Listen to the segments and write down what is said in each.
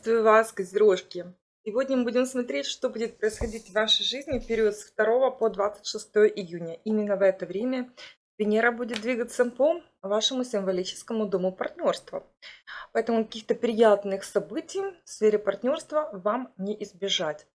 Приветствую вас, козерожки! Сегодня мы будем смотреть, что будет происходить в вашей жизни в период с 2 по 26 июня. Именно в это время Венера будет двигаться по вашему символическому дому партнерства. Поэтому каких-то приятных событий в сфере партнерства вам не избежать.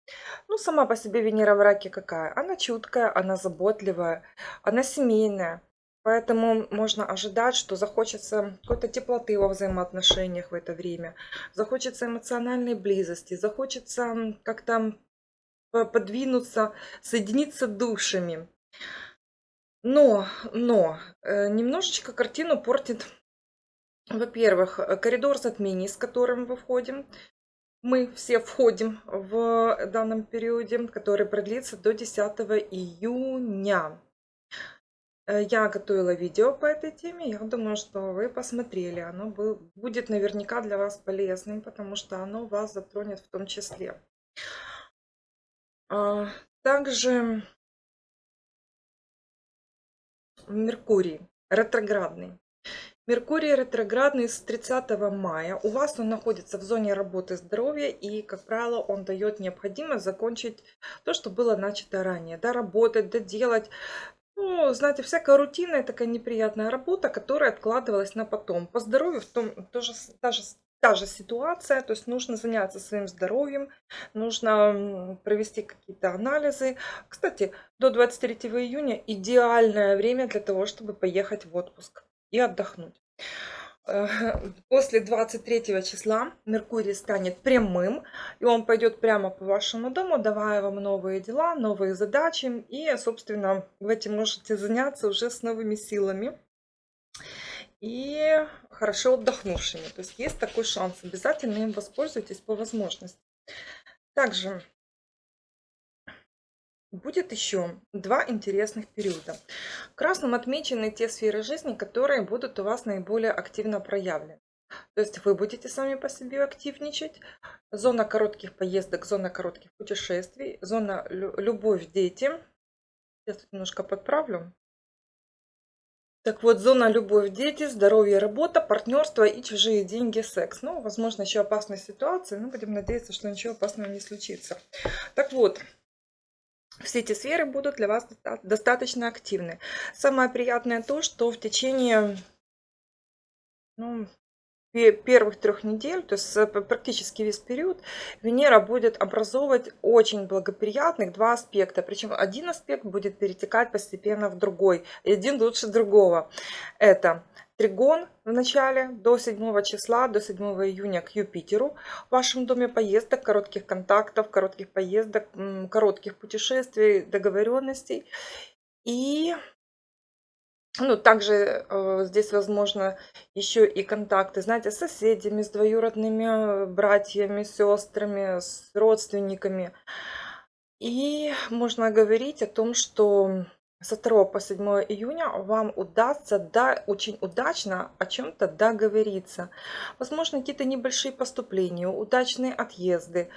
Ну, сама по себе Венера в раке какая? Она чуткая, она заботливая, она семейная. Поэтому можно ожидать, что захочется какой-то теплоты во взаимоотношениях в это время, захочется эмоциональной близости, захочется как-то подвинуться, соединиться душами. Но, но, э, немножечко картину портит, во-первых, коридор затмений, с которым мы входим. Мы все входим в данном периоде, который продлится до 10 июня. Э, я готовила видео по этой теме. Я думаю, что вы посмотрели. Оно будет наверняка для вас полезным, потому что оно вас затронет в том числе. А, также Меркурий ретроградный. Меркурий ретроградный с 30 мая. У вас он находится в зоне работы здоровья и, как правило, он дает необходимость закончить то, что было начато ранее. Доработать, доделать, ну, знаете, всякая рутинная такая неприятная работа, которая откладывалась на потом. По здоровью в том тоже та же, та же ситуация, то есть нужно заняться своим здоровьем, нужно провести какие-то анализы. Кстати, до 23 июня идеальное время для того, чтобы поехать в отпуск и отдохнуть. После 23 числа Меркурий станет прямым, и он пойдет прямо по вашему дому, давая вам новые дела, новые задачи, и, собственно, вы этим можете заняться уже с новыми силами и хорошо отдохнувшими. То есть есть такой шанс, обязательно им воспользуйтесь по возможности. Также Будет еще два интересных периода. Красным отмечены те сферы жизни, которые будут у вас наиболее активно проявлены. То есть вы будете сами по себе активничать. Зона коротких поездок, зона коротких путешествий, зона любовь, дети. Я тут немножко подправлю. Так вот, зона любовь, дети, здоровье, работа, партнерство и чужие деньги, секс. Ну, возможно, еще опасная ситуация, но будем надеяться, что ничего опасного не случится. Так вот, все эти сферы будут для вас достаточно активны. Самое приятное то, что в течение ну, первых трех недель, то есть практически весь период, Венера будет образовывать очень благоприятных два аспекта. Причем один аспект будет перетекать постепенно в другой. И один лучше другого. Это Тригон в начале до 7 числа, до 7 июня к Юпитеру. В вашем доме поездок, коротких контактов, коротких поездок, коротких путешествий, договоренностей. И ну, также э, здесь возможно еще и контакты, знаете, с соседями, с двоюродными братьями, сестрами, с родственниками. И можно говорить о том, что со 2 по 7 июня вам удастся да, очень удачно о чем-то договориться. Возможно, какие-то небольшие поступления, удачные отъезды,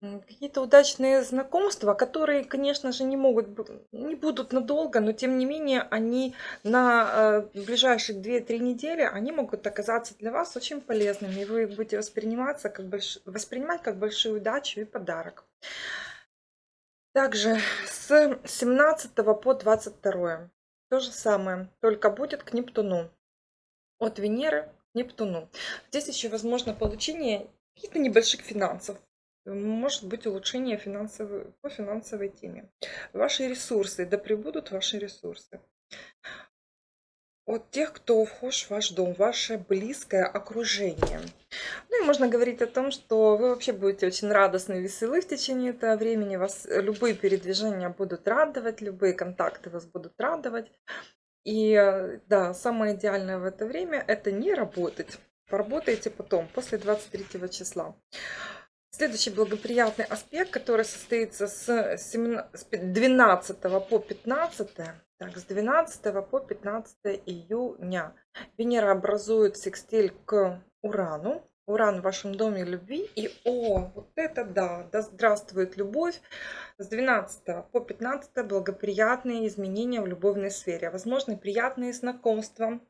какие-то удачные знакомства, которые, конечно же, не могут, не будут надолго, но тем не менее они на э, ближайшие 2-3 недели, они могут оказаться для вас очень полезными, и вы будете восприниматься как больш... воспринимать как большую удачу и подарок. Также с 17 по 22 то же самое, только будет к Нептуну. От Венеры к Нептуну. Здесь еще возможно получение каких-то небольших финансов. Может быть улучшение финансовой, по финансовой теме. Ваши ресурсы, да прибудут ваши ресурсы от тех, кто вхож в ваш дом, ваше близкое окружение. Ну и можно говорить о том, что вы вообще будете очень радостны и веселы в течение этого времени. Вас любые передвижения будут радовать, любые контакты вас будут радовать. И да, самое идеальное в это время это не работать. Поработайте потом, после 23 числа. Следующий благоприятный аспект, который состоится с 12 по 15, так, с 12 по 15 июня. Венера образует секстиль к Урану. Уран в вашем доме любви. И, о, вот это да, да здравствует любовь. С 12 по 15 благоприятные изменения в любовной сфере. Возможны приятные знакомства,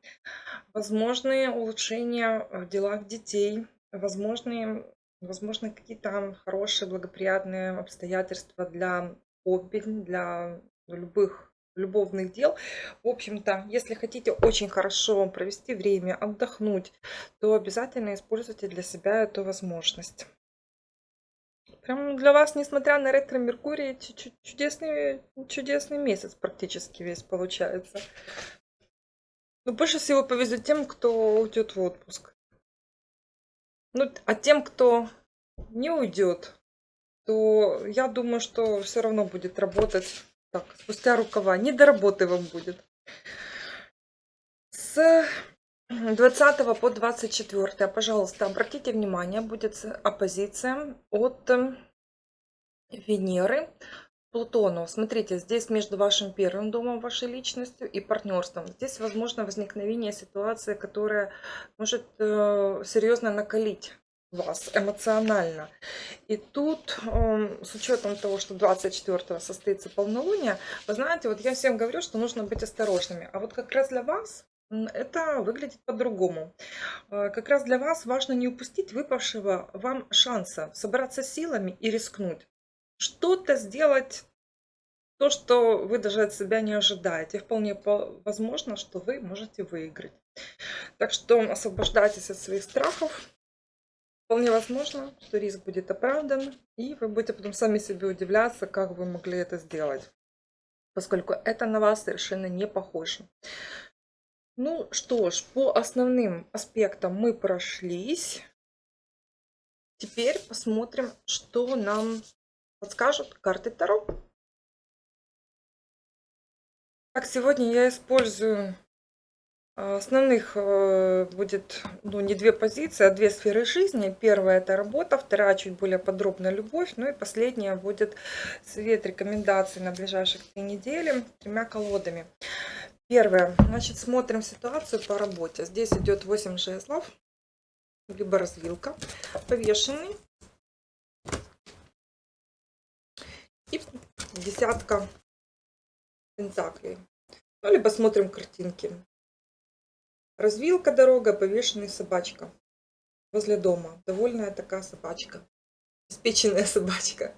возможные улучшения в делах детей, возможные возможно, какие-то хорошие, благоприятные обстоятельства для хобби, для любых любовных дел. В общем-то, если хотите очень хорошо провести время, отдохнуть, то обязательно используйте для себя эту возможность. Прям для вас, несмотря на ретро-меркурий, чудесный, чудесный месяц практически весь получается. Но больше всего повезет тем, кто уйдет в отпуск. Ну, а тем, кто не уйдет, то я думаю, что все равно будет работать так, спустя рукава. Не до работы вам будет. С 20 по 24, пожалуйста, обратите внимание, будет оппозиция от Венеры Плутону. Смотрите, здесь между вашим первым домом, вашей личностью и партнерством. Здесь возможно возникновение ситуации, которая может э, серьезно накалить вас эмоционально. И тут, э, с учетом того, что 24 состоится полнолуние, вы знаете, вот я всем говорю, что нужно быть осторожными. А вот как раз для вас это выглядит по-другому. Э, как раз для вас важно не упустить выпавшего вам шанса собраться силами и рискнуть что-то сделать, то, что вы даже от себя не ожидаете. Вполне возможно, что вы можете выиграть. Так что освобождайтесь от своих страхов. Вполне возможно, что риск будет оправдан, и вы будете потом сами себе удивляться, как вы могли это сделать, поскольку это на вас совершенно не похоже. Ну что ж, по основным аспектам мы прошлись. Теперь посмотрим, что нам подскажут карты Таро. Так, сегодня я использую основных э, будет ну, не две позиции, а две сферы жизни. Первая это работа, вторая чуть более подробно любовь. Ну и последняя будет совет рекомендаций на ближайших три недели тремя колодами. Первое. Значит, смотрим ситуацию по работе. Здесь идет 8 жезлов, либо развилка, повешенный, и десятка пентаклей. Ну, либо смотрим картинки. Развилка дорога, повешенный собачка. Возле дома. Довольная такая собачка. Обеспеченная собачка.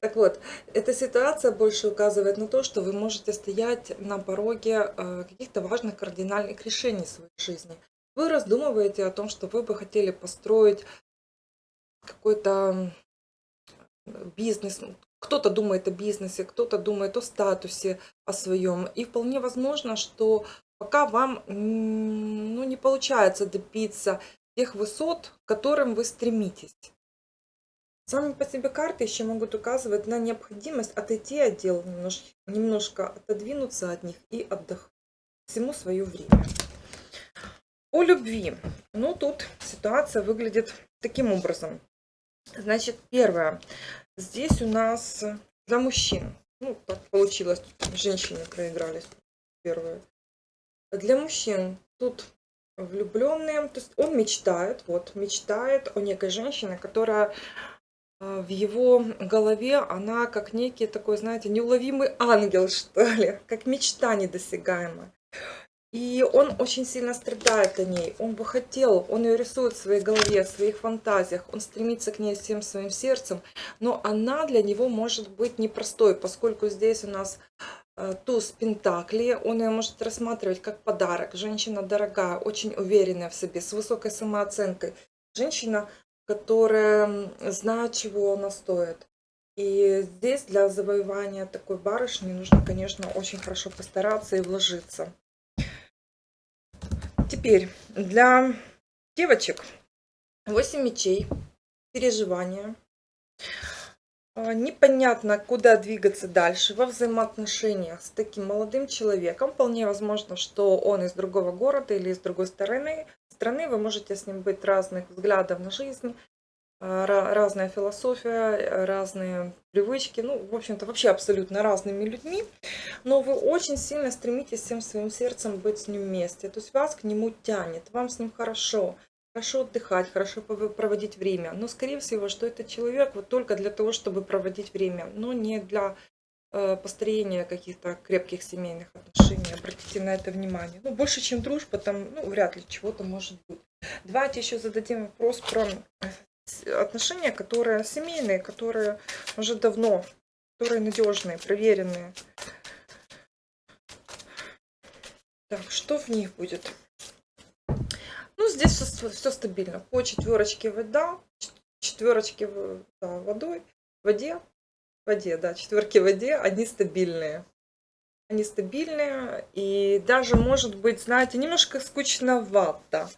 Так вот, эта ситуация больше указывает на то, что вы можете стоять на пороге э, каких-то важных кардинальных решений своей жизни. Вы раздумываете о том, что вы бы хотели построить какой-то бизнес, кто-то думает о бизнесе, кто-то думает о статусе, о своем. И вполне возможно, что пока вам ну, не получается добиться тех высот, к которым вы стремитесь. Сами по себе карты еще могут указывать на необходимость отойти от дел, немножко, немножко отодвинуться от них и отдохнуть. Всему свое время. О любви. Ну, тут ситуация выглядит таким образом. Значит, первое. Здесь у нас для мужчин. Ну, так получилось. Женщины проигрались первые. Для мужчин тут влюбленные. То есть он мечтает, вот, мечтает о некой женщине, которая а, в его голове, она как некий такой, знаете, неуловимый ангел, что ли, как мечта недосягаемая. И он очень сильно страдает о ней. Он бы хотел, он ее рисует в своей голове, в своих фантазиях. Он стремится к ней всем своим сердцем. Но она для него может быть непростой, поскольку здесь у нас э, туз Пентакли. Он ее может рассматривать как подарок. Женщина дорогая, очень уверенная в себе, с высокой самооценкой. Женщина, которая знает, чего она стоит. И здесь для завоевания такой барышни нужно, конечно, очень хорошо постараться и вложиться. Теперь для девочек 8 мечей, переживания. А, непонятно, куда двигаться дальше во взаимоотношениях с таким молодым человеком. Вполне возможно, что он из другого города или из другой стороны. страны. Вы можете с ним быть разных взглядов на жизнь, а, разная философия, разные привычки, ну, в общем-то, вообще абсолютно разными людьми, но вы очень сильно стремитесь всем своим сердцем быть с ним вместе, то есть вас к нему тянет, вам с ним хорошо, хорошо отдыхать, хорошо проводить время, но, скорее всего, что это человек вот только для того, чтобы проводить время, но не для э, построения каких-то крепких семейных отношений, обратите на это внимание. Ну, больше, чем дружба, там, ну, вряд ли чего-то может быть. Давайте еще зададим вопрос про с- отношения, которые семейные, которые уже давно, которые надежные, проверенные. Так, что в них будет? Здесь все, стабильно. По четверочке вода, четверочки да, водой, воде, воде, да, четверки в воде, они стабильные. Они стабильные, и даже, может быть, знаете, немножко скучновато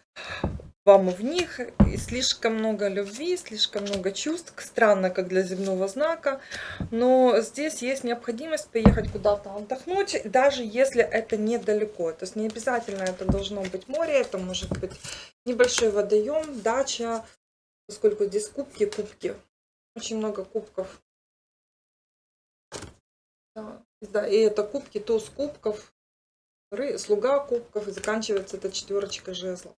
вам в них, слишком много любви, слишком много чувств, странно, как для земного знака, но здесь есть необходимость поехать куда-то отдохнуть, даже если это недалеко, то есть не обязательно это должно быть море, это может быть небольшой водоем, дача, поскольку здесь кубки, кубки, очень много кубков. Да, да, и это кубки, туз кубков, слуга кубков, и заканчивается это четверочка жезлов.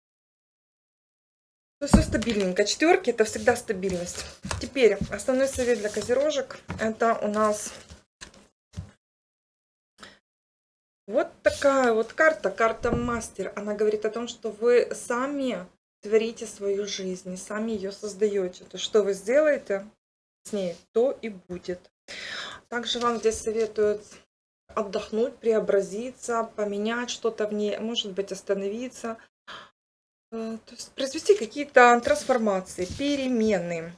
Ну, все стабильненько. Четверки это всегда стабильность. Теперь основной совет для козерожек. Это у нас вот такая вот карта, карта мастер. Она говорит о том, что вы сами творите свою жизнь, сами ее создаете. То, что вы сделаете с ней, то и будет. Также вам здесь советуют отдохнуть, преобразиться, поменять что-то в ней, может быть, остановиться. Э, произвести какие-то трансформации, перемены.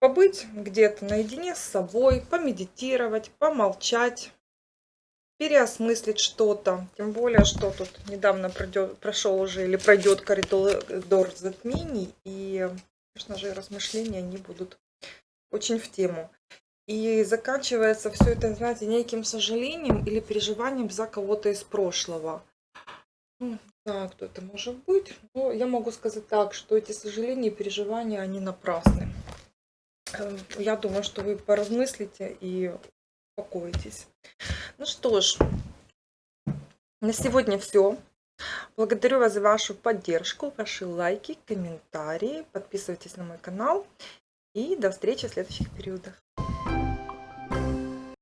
Побыть где-то наедине с собой, помедитировать, помолчать, переосмыслить что-то. Тем более, что тут недавно пройдет, прошел уже или пройдет коридор затмений. И, конечно же, размышления они будут очень в тему. И заканчивается все это, знаете, неким сожалением или переживанием за кого-то из прошлого. Ну, не знаю, кто это может быть, но я могу сказать так, что эти сожаления и переживания, они напрасны. Эм, Я думаю, что вы поразмыслите и успокоитесь. Ну что ж, на сегодня все. Благодарю вас за вашу поддержку, ваши лайки, комментарии. Подписывайтесь на мой канал. И до встречи в следующих периодах.